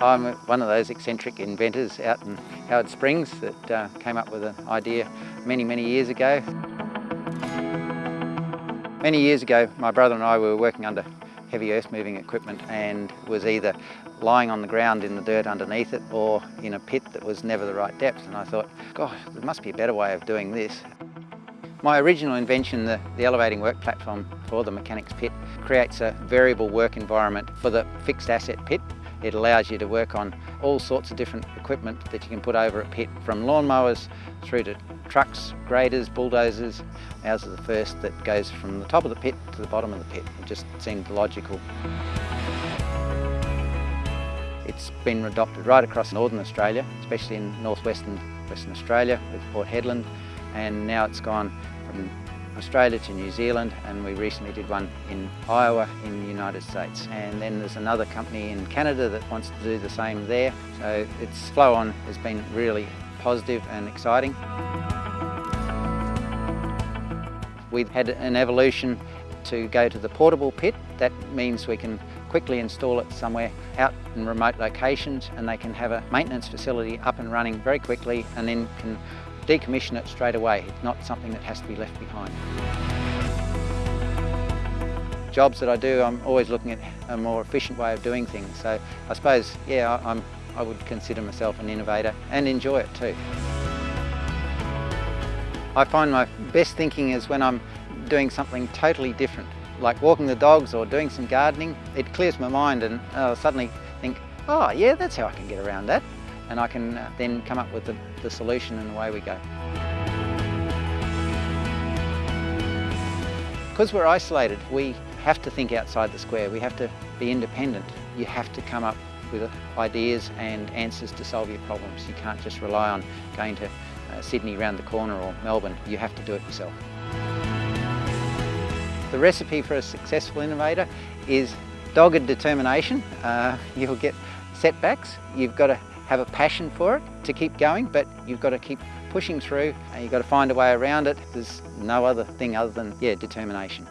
I'm one of those eccentric inventors out in Howard Springs that uh, came up with an idea many, many years ago. Many years ago, my brother and I were working under heavy earth moving equipment and was either lying on the ground in the dirt underneath it or in a pit that was never the right depth. And I thought, gosh, there must be a better way of doing this. My original invention, the, the elevating work platform for the mechanics pit, creates a variable work environment for the fixed asset pit it allows you to work on all sorts of different equipment that you can put over a pit, from lawnmowers through to trucks, graders, bulldozers. Ours is the first that goes from the top of the pit to the bottom of the pit. It just seemed logical. It's been adopted right across northern Australia, especially in northwestern Western Australia with Port Hedland, and now it's gone from Australia to New Zealand and we recently did one in Iowa in the United States. And then there's another company in Canada that wants to do the same there. So its flow on has been really positive and exciting. We've had an evolution to go to the portable pit. That means we can quickly install it somewhere out in remote locations and they can have a maintenance facility up and running very quickly and then can decommission it straight away. It's not something that has to be left behind. Jobs that I do, I'm always looking at a more efficient way of doing things. So I suppose, yeah, I'm, I would consider myself an innovator and enjoy it too. I find my best thinking is when I'm doing something totally different, like walking the dogs or doing some gardening. It clears my mind and uh, I'll suddenly think, oh yeah, that's how I can get around that and I can uh, then come up with the, the solution and away we go. Because we're isolated, we have to think outside the square. We have to be independent. You have to come up with ideas and answers to solve your problems. You can't just rely on going to uh, Sydney around the corner or Melbourne. You have to do it yourself. The recipe for a successful innovator is dogged determination. Uh, you'll get setbacks. You've got to have a passion for it to keep going, but you've got to keep pushing through and you've got to find a way around it. There's no other thing other than, yeah, determination.